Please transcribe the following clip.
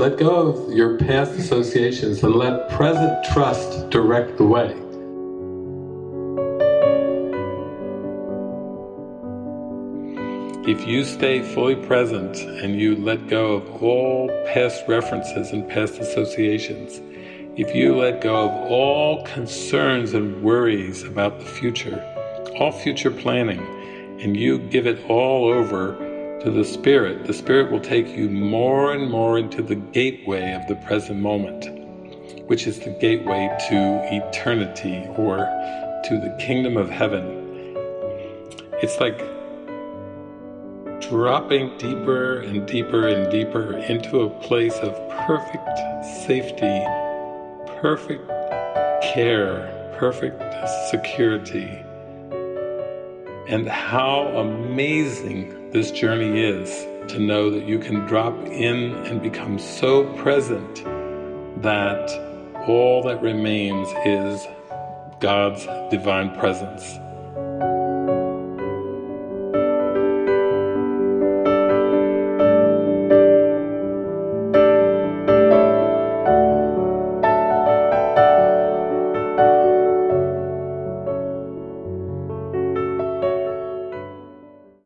let go of your past associations and let present trust direct the way. If you stay fully present and you let go of all past references and past associations, if you let go of all concerns and worries about the future, all future planning, and you give it all over to the Spirit, the Spirit will take you more and more into the gateway of the present moment, which is the gateway to eternity or to the kingdom of heaven. It's like dropping deeper and deeper and deeper into a place of perfect safety, perfect care, perfect security. And how amazing this journey is to know that you can drop in and become so present that all that remains is God's divine presence.